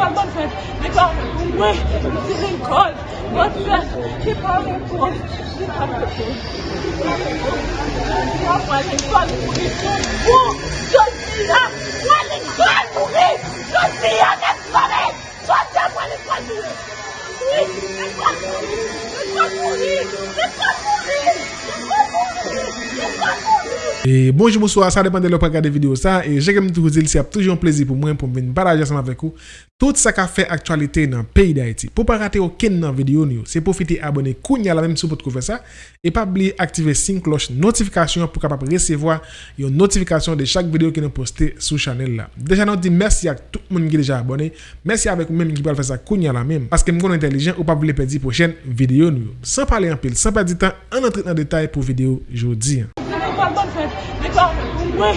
pal ban fèt, di pa mwen, di ren kol, ban fèt, di pa mwen kol, di pa mwen kol. Di apwa ren kol pou li son pou, son si la, wan ren kol pou li, son si la net pare, son si apwa ren kol pou li. Oui, ren kol pou li, ren kol pou li, ren kol pou li, ren kol pou li, ren kol pou li. Lò pa gade video sa E jè kem tou zil si ap toujou an plezi pou mwen pou mwen baraje asama vek ou Tout sa ka fe aktualite nan peyi da iti Pou pa rate ou ken nan video ni ou Se profite abone kounya la menm sou pot kou fe sa E pa bli aktive sin kloch notifikasyon pou kapap resevoa Yon notifikasyon de chak video ki nou poste sou chanel la Deja nou di mersi ak tout moun ki deja abone Mersi avek ou menm ki pal fe sa kounya la menm Paske m kon entelijen ou pa bli pedi pou chen video ni ou San pal ban fèt. Di pa, mwen,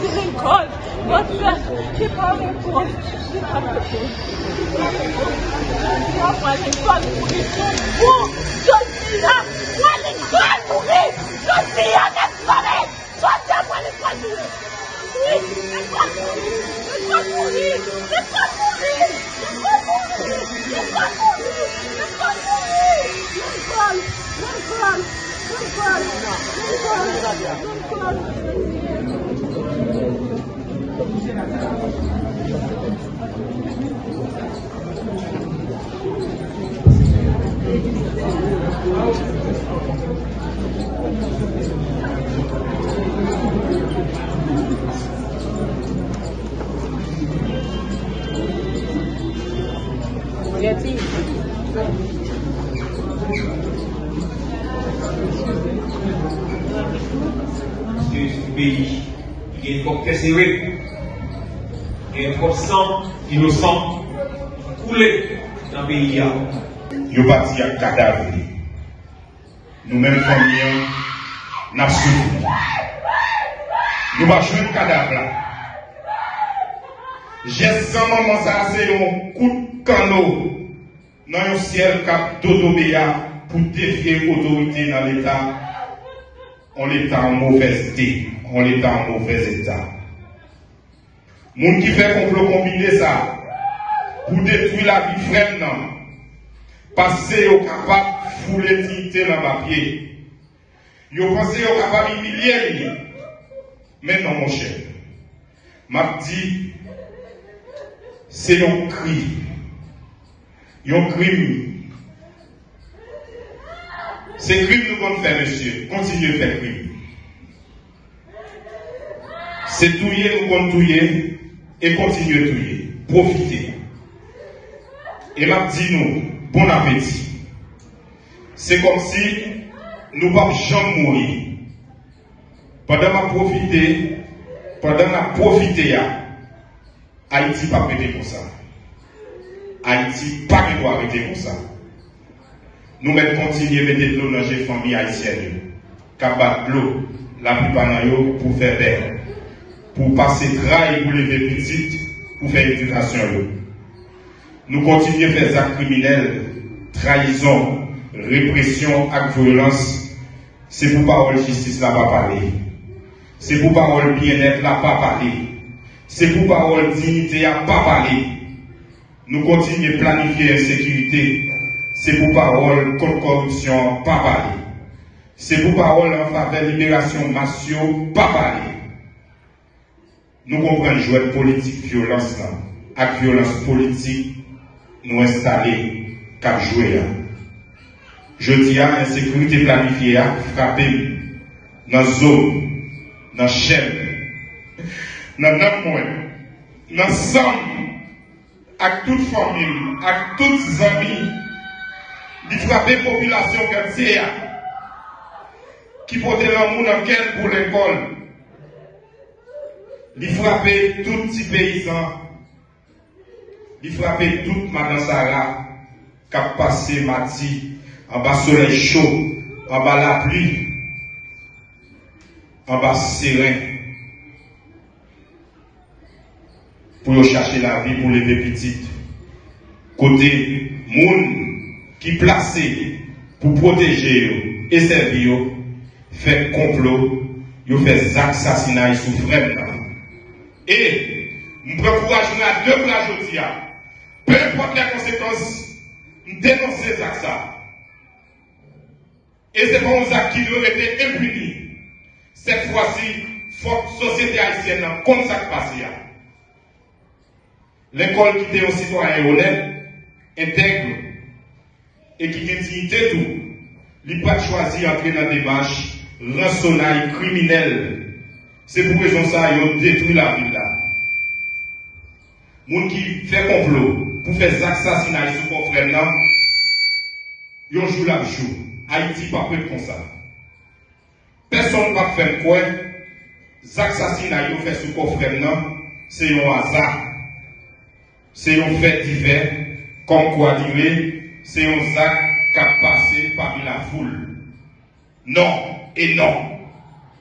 di ren kol. Ban fèt, di pa ren kol. Di pa ren kol. Di pa ren kol pou li son pou. Jodi la, wan li kol pou li. Jodi la, net pare. Jodi la, wan li kol pou li. Oui, net kol pou li. Net kol pou li. Net kol pou li. Net kol pou li. Net kol pou li. Net kol pou li. Net kol. Net kol. C'est un pays qui est trop serré, qui est trop sang innocent coulé dans le pays. yo parti à cadavre. Nous-mêmes, familles, nous souffert. Nous joué le cadavre. J'ai sans maman, ça c'est un coup de canot dans un ciel cap d'Odobéa pour défier l'autorité dans l'État. On l'État en mauvais état. On l'État en mauvais état. Qui fait complot combiner ça pour détruire la vie frère, non. Passer au capable de fouler dignité dans le papier. Yo pensé au capable d'humilier. Mais non, mon cher. M'a dit, c'est un cri. Un crime. C'est crime nous comptons faire, monsieur. Continuez à faire crime. C'est touiller, nous comptons touiller et continuer à touiller. Profitez. Et m'a dit nous, bon appétit. C'est comme si nous ne jamais mourir. Pendant ma profiter, pendant ma profiter, Haïti pas arrêter comme ça. Haïti pas arrêter comme ça. Nous mettons continuer à mettre de l'eau dans les familles haïtiennes. Cabat l'eau, la plupart d'entre pour faire belle. Pour passer travail pour lever petite, pour faire éducation. Nous continuons à faire des actes criminels, trahison, répression, actes violence. C'est pour parole justice là pas parler. C'est pour parole bien-être là pas parler. C'est pour parole dignité là pas parler. Nous continuons à planifier l'insécurité. C'est pour parole contre corruption pas parler. C'est pour parole en faveur de libération massio pas parler. Nous comprenons jouer politique violence là. Avec violence politique, nous installer cap jouer. Je dis à l'insécurité planifiée à frapper dans la zone, dans la chaîne, dans mois, dans somme, avec toute famille, avec toutes amis, de frapper la population quartier qui porte l'amour dans quel pour l'école, de frapper tous petits paysans, de frapper toute Madame Sarah qui a passé Mati en bas soleil chaud, en bas la pluie, en bas serein. Pour chercher la vie, pour lever petite. Côté moun qui placé pour protéger et servir, fait complot, yo fait assassinat sous frère. Et, je prends courage à deux bras aujourd'hui. Peu importe les conséquences, nous dénonçons ces actes. Et c'est un acte qui doit être impuni. Cette fois-ci, faut société haïtienne comme ça qui passe. L'école qui est un citoyen honnête, intègre, et qui dignité tout, il pas choisi d'entrer dans des démarche rançonnaille criminelle. C'est pour raison ça, ils détruit la ville là. Moun qui fait complot pour faire assassinats sur mon frère là, ils jouent la jour. Haïti pas prêt comme ça. Personne ne va faire quoi. Les assassinats qu'ils fait sur mon frère là, c'est un hasard. C'est un fait divers, comme quoi dire, c'est un acte qui a passé parmi la foule. Non et non.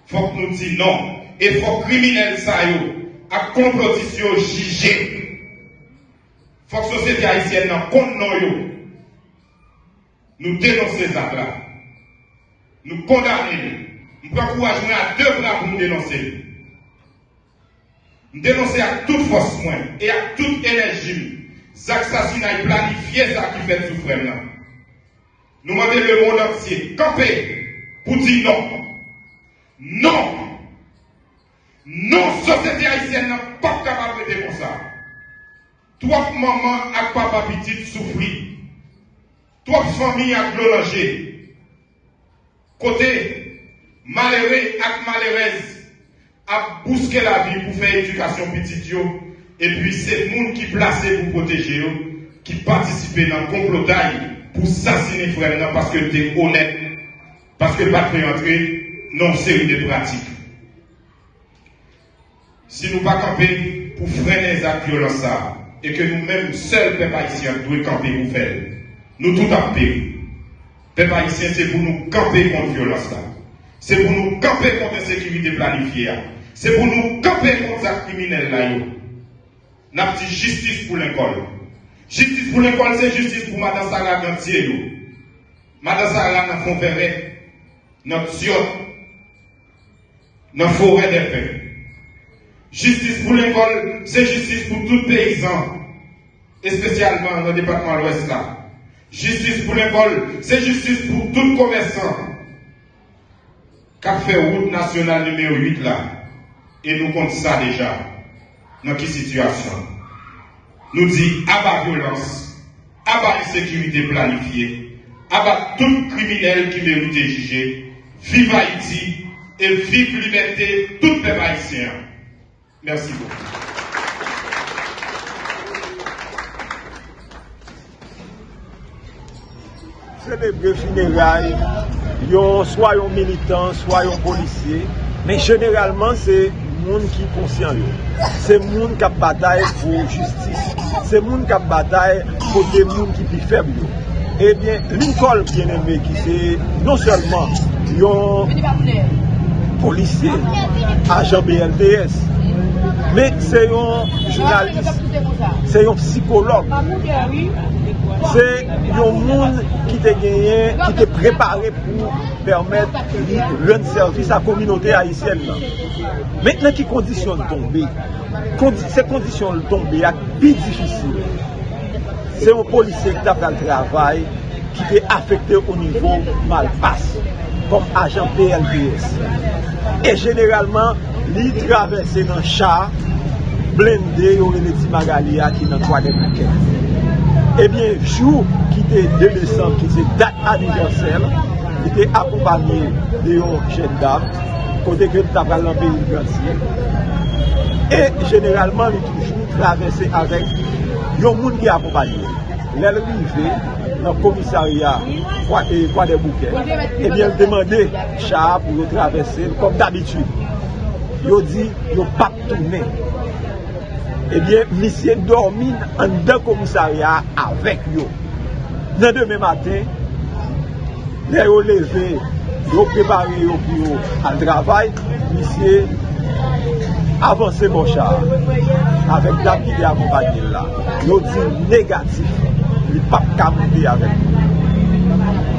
Faut que nous disions non. Et faut que criminels ça à complotisation juger faut que la société haïtienne n'a compte Nous dénonçons ces actes-là. Nous condamnons. Nous encourageons à deux bras pour nous dénoncer. Nous dénoncer à toute force et à toute énergie. Les assassinats planifiés, ça qui fait souffrir. Nous demandons le monde entier camper pour dire non. Non. Non, société haïtienne n'est pas capable de dire ça. Trois mamans et papa petit souffrir. Trois familles à glolanger. Côté malheureux et malheureuse à bousquer la vie pour faire éducation petit et puis c'est monde qui placé pour protéger qui participe dans le complot pour assassiner frère parce que tu es honnête, parce que pas entrer dans une série de pratiques. Si nous ne pas camper pour freiner les actes violents, et que nous-mêmes, seuls, peuple devons camper pour faire. Nous tout paix. Peuple haïtien, c'est pour nous camper contre la violence. C'est pour nous camper contre la sécurité planifiée. C'est pour nous camper contre les criminels là. N'a dit justice pour l'école. Justice pour l'école, c'est justice pour Madame Sarah Gantier. Madame Sarah n'a verret, notre siot, notre forêt des paix. Justice pour l'école, c'est justice pour tout paysan, et spécialement dans le département de l'Ouest. Justice pour l'école, c'est justice pour tout commerçant qui a fait route nationale numéro 8 là. Et nous comptons ça déjà. Dans quelle situation? Nous dit à violence, à insécurité planifiée, à tout criminel qui mérite juger. Vive Haïti et vive liberté, tout peuple haïtien. Merci beaucoup. Célébrer funérailles, soit yon militant, soit yon policier, mais généralement c'est monde qui est conscient. se moun kap batay pou justis, se moun kap batay pou de moun ki pi feb yo. Eh Ebyen, Lincoln bien eme ki se non selman yon polise, ajan BLDS, men se yon jounalist, se yon psikolog, se yon moun ki te genyen, ki te prepare pou permette yon servis a kominote Haitienne. Mètnen ki kondisyon l'tombe, kondi, se kondisyon l'tombe ak pi difisil. Se yon polise ki tap nan travay, ki te afekte ou nivou malpas, kom ajan PLPS. E generalman, li travese nan char, blende yon remedi magalia ki nan 3 de maket. Ebyen, jou ki te 2 Desembre, ki te dat aniversel, li te akompanye de yon jen dam, kote ke nou tabal nan peyi Gransye. E generalman li toujou travese avèk yon moun ki akopanyen. Lèl rive nan komisarya kwa, e, kwa de bouke, ebyen demande cha pou yo travese, kom d'abitud. Yo di yo pap toune. Ebyen misye dormin an de komisarya avèk yo. Nan deme maten, lè yo leve yo prepare yo pou yo al travay, misye avanse bon char, avek la ki de akompanye la. Yo di negatif, li pap kamouti avek.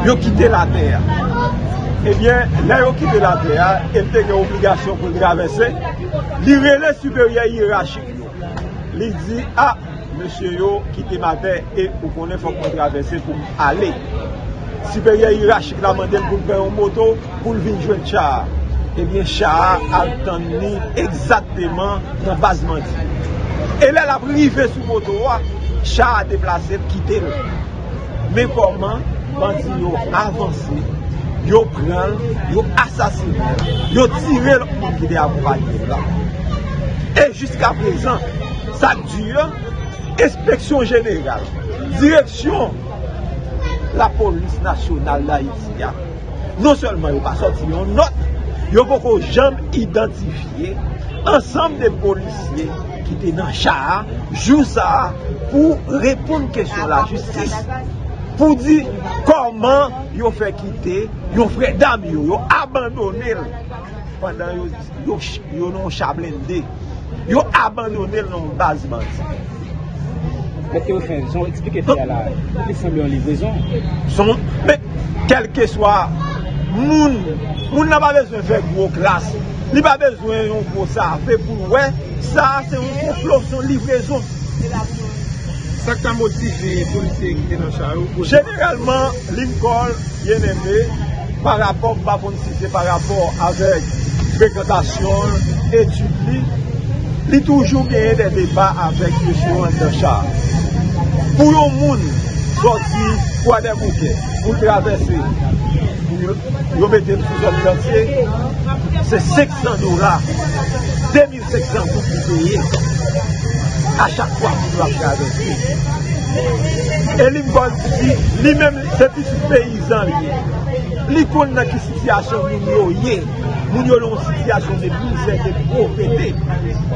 Yo kite la ter. Ebyen, la yo kite la ter, elte gen obligasyon pou travese, li rele superye irachik yo. Li di, a, ah, monsye yo, kite ma ter, e pou konen fok pou travesse pou ale. siperye irachik la mandem pou l'pè yon moto, pou vin jwen char. Eh Ebyen char al tan ni egzatèman nan baz mandi. E lè la prive sou moto wa, char a deplase kite lè. Men koman, bandi yo avanse, yo pran, yo asasine, yo tire lè moun ki de avoupanyen la. E jiska prezant, sa dure, inspeksyon jeneral, direksyon, la polis nasyonal la iti ya. Non selman yo pa soti yon not, yo poko jam identifiye ansam de polisye ki te nan chaha, jou sa, pou repoun kesyon la justis. Pou di koman yo fe kite, yo fre dam yo, yo abandonel Pendan yo, yo, yo non chablende. Yo abandonel non bazman. Mète ou fè, son explike fè ya la, li semblè yon livrezon. Son, mè, kelke swa, moun, moun nan ba bezwen fè gwo klas, li ba bezwen yon gwo sa, fè pou wè, sa se yon gwo son livrezon. Sak ta motive polise ki te nan charou? Generalman, Lincoln, yon eme, par rapport, ba ponisife, par rapport avek frekwentasyon, etude li, toujou genye de debat avek M. chouan de. pou yon moun soti kwa den mouke pou travese, yon mette sou zon kantye, se 600 dola, 2600 pou pou peye, a chak kwa pou la travese. E li mbon di, li men depi sou peyizan li, li kon nan ki sityasyon moun yo ye, moun yo loun sityasyon de mizè, de pou pete,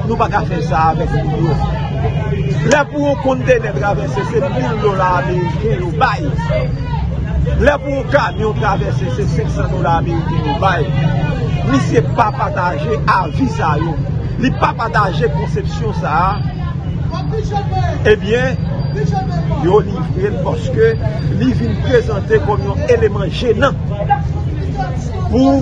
nou baka fe sa avek moun yo. Lè pou yon kontene travesse, se 1000 dolar Ameriken yo bay. Lè pou yon kamyon travesse, se 500 dolar Ameriken yo bay. Ni se pa pataje avi sa yo. Li pa pataje konsepsyon sa. Ebyen, yo livren poske li vin prezante kom yon eleman jenan. Pou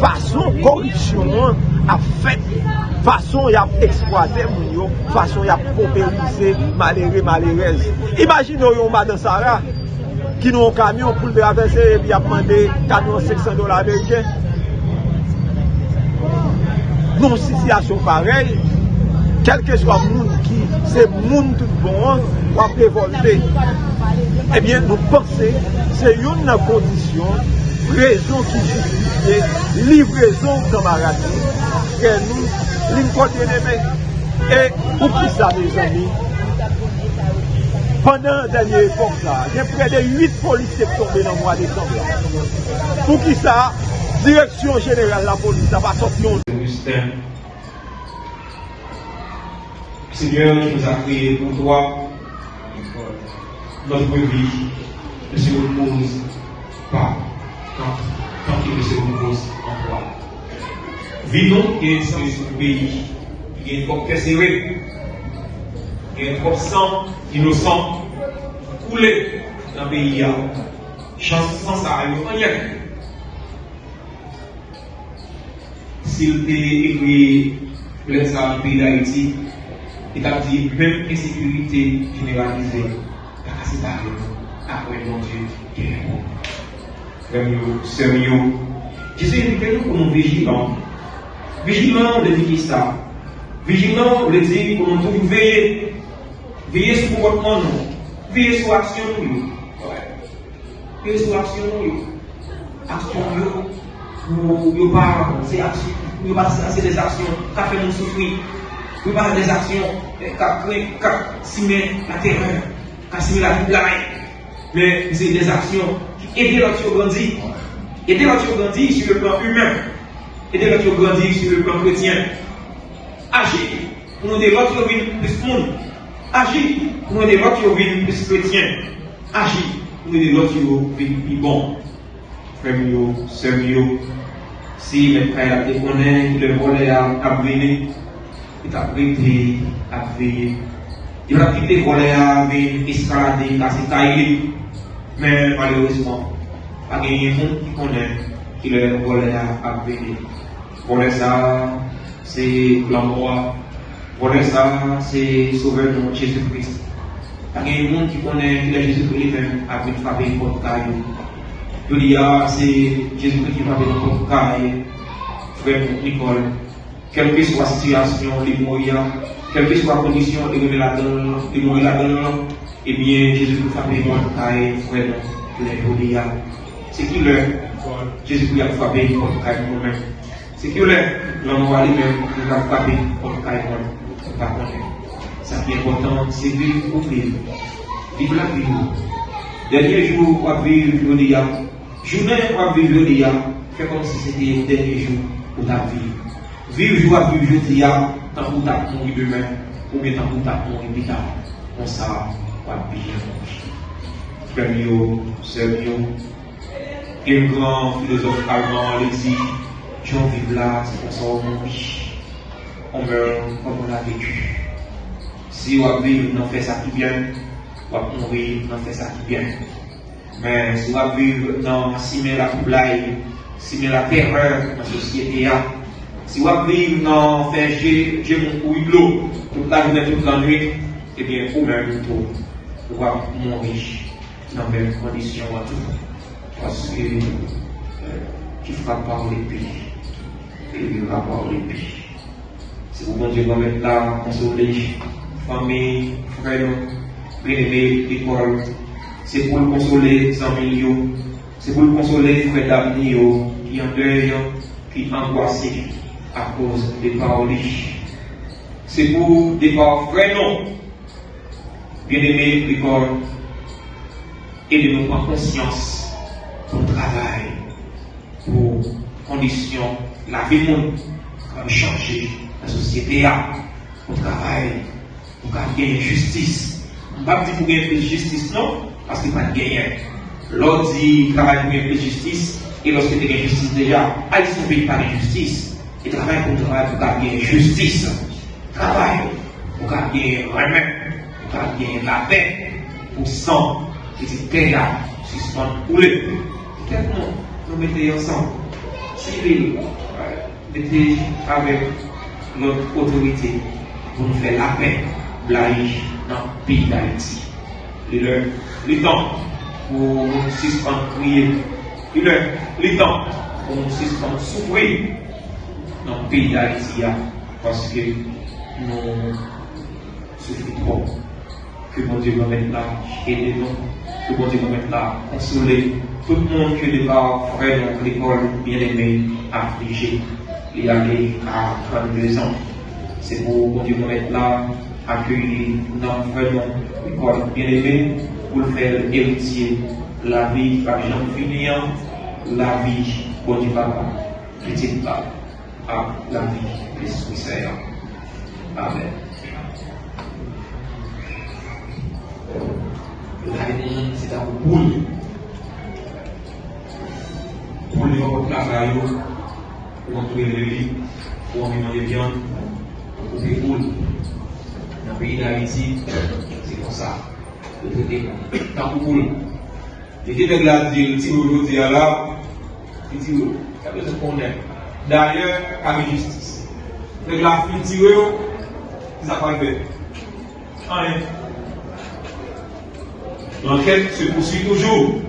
fason korupsyon an a fèt fason y ap eksploate moun yo, fason y ap popelize malere malerez. Imagin nou yon madan Sara, ki nou yon kamyon pou lbe avese, bi ap mande kamyon 600 dolar Ameriken. Nou sityasyon parel, kelke swa moun ki, se moun tout bon, wap revolte. Ebyen eh nou pense, se yon nan kondisyon, rezon ki justifiye, livrezon kamarade, gen nou Lin kote neme E pou ki sa me zami Pendan denye epok la Gen pre de 8 polis se tombe nan mwa desemble Pou ki sa Direksyon jeneral la polis Sa va sopyon Seigneur, tu nous as créé pour toi. Notre vie ne se repose pas quand, quand il ne se repose en toi. Vivons et ce pays qui est trop serré, qui est trop sang innocent, coulé dans le pays. Chance sans ça, il n'y a. S'il était le ça pays d'Haïti, il a dit même insécurité généralisée, c'est pas après mon Dieu est bon. Frère, sérieux. Jésus invite nous comme vigilants Vigilant, le dit ça Vigilant, le dit nous toujours veiller. Veiller sur votre nom. Veiller sur l'action. Veiller sur l'action. Action, ne pas, c'est action. Pas, c'est des actions qui fait nous souffrir. Pour pas des actions qui simer la terreur, qui simer la vie Mais c'est des actions qui aident l'autre à grandir. Aider l'autre à grandir sur le plan humain et de l'autre grandir sur le plan chrétien. Agir pour nous l'autre plus monde. Agir pour nous l'autre plus chrétien. Agir pour nous l'autre plus bon. Frère, sœur, si les frères te connaissent, le volet a brûlé, il a prêté à veiller. Il a quitté le volet à escalader, casser tailler. Mais malheureusement, pas gagné monde qui connaît qu'il le volet à veiller. Pour ça, c'est. Pour ça, c'est sauveur de Jésus-Christ. A gen yon moun ki konen ki la Jezu Kri men apre frape yon pot ka yo. Yo li ya, se Jezu Kri ki frape yon pot ka yo, frère Nicole, quelle que soit la situation, les moyens, quelle que soit la condition, les moyens là-dedans, les moyens là-dedans, eh bien, Jésus nous frappé mon caille, frère, les jodia. C'est qui le? Jésus nous a frappé mon caille nous-même. C'est qui le l'homme va lui-même nous a frappé mon caille nous pas connaître. Ça qui est important, c'est vivre pour vivre. Vivre la vie. Dernier jour, on va vivre jodia. Journée, on va vivre jodia. Fait comme si c'était le dernier jour pour ta vie. Vivre jour à vivre jeudi, tant pour ta mourir demain, ou bien tant pour ta mourir plus tard. On ça va bien Frère mio, sœur mio, un grand philosophe allemand, il dit, Jean vive là, c'est pour ça qu'on vit. On meurt comme on a vécu. Si on vivre, on fait ça qui bien, on mourir, on fait ça qui bien. Mais si on vivre dans si la poulaille, si la terreur dans la société, si on vit dans faire j'ai mon couille de l'eau toute la journée, toute la eh bien, pour même tout, on va mourir dans les mêmes conditions. Parce que tu ne feras pas l'épée, et pas l'épée. Si vous bon Dieu mettre là, consoler, famille, frère, bien-aimé, école, c'est pour le consoler, milieu, c'est pour le consoler, frère d'avenir, qui en deuil, qui angoissé à cause des paroles. C'est pour des paroles non. Bien-aimé, l'école, et de nous prendre conscience pour travail, pour conditions, la vie monde, comme changer la société, pour travail, pour gagner justice. On ne pas dire pour gagner justice, non, parce qu'il n'y a pas de gagner. L'autre dit travail pour gagner justice, et lorsque tu as justice déjà, allez son pays par justice. Et travaille pour travailler pour gagner justice. Travaille pour gagner remède, pour gagner la paix, pour sang, et c'est pays suspendre couler. Tellement nous mettons ensemble. Civil, mettez avec notre autorité pour nous faire la paix, dans le pays d'Haïti. Le temps pour suspendre crier il est le temps pour nous suspendre souffrir dans le pays d'Haïti parce que nous souffrons. Que mon Dieu va mettre là, nous. Que mon Dieu va mettre là, consoler tout le monde qui n'est pas frère dans l'école bien aimé, affligé, et aller à 32 ans. C'est pour mon Dieu va mettre là, accueillir dans vraiment l'école bien aimé pour le faire héritier la vie par Jean finir, la vie pour du papa, petit pas à la vie des Seigneur. Amen. La c'est un boule. Les gens travail, pour le lit, pour manger viande, pour boule. Dans le pays d'Haïti, c'est comme ça. Le traité, tant pour. Et qui est là, vous dites là, ça veut dire qu'on est. D'ailleurs, avec justice. Le la fin tiré, ça va faire. Rien. L'enquête se poursuit toujours?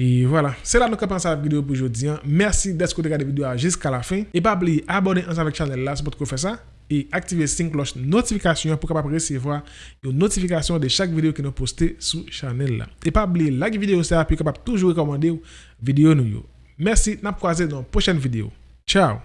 Et voilà, c'est là nous commençons la vidéo pour aujourd'hui. Merci d'être regardé la vidéo jusqu'à la fin. Et pas oublier abonner ensemble avec la chaîne là, c'est pour faire ça. Et activer la cloche notification pour recevoir une notification de chaque vidéo que nous postons sur la chaîne là. Et pas oublier like vidéo ça pour toujours recommander vidéo nous. Merci, n'a croisé dans la prochaine vidéo. Ciao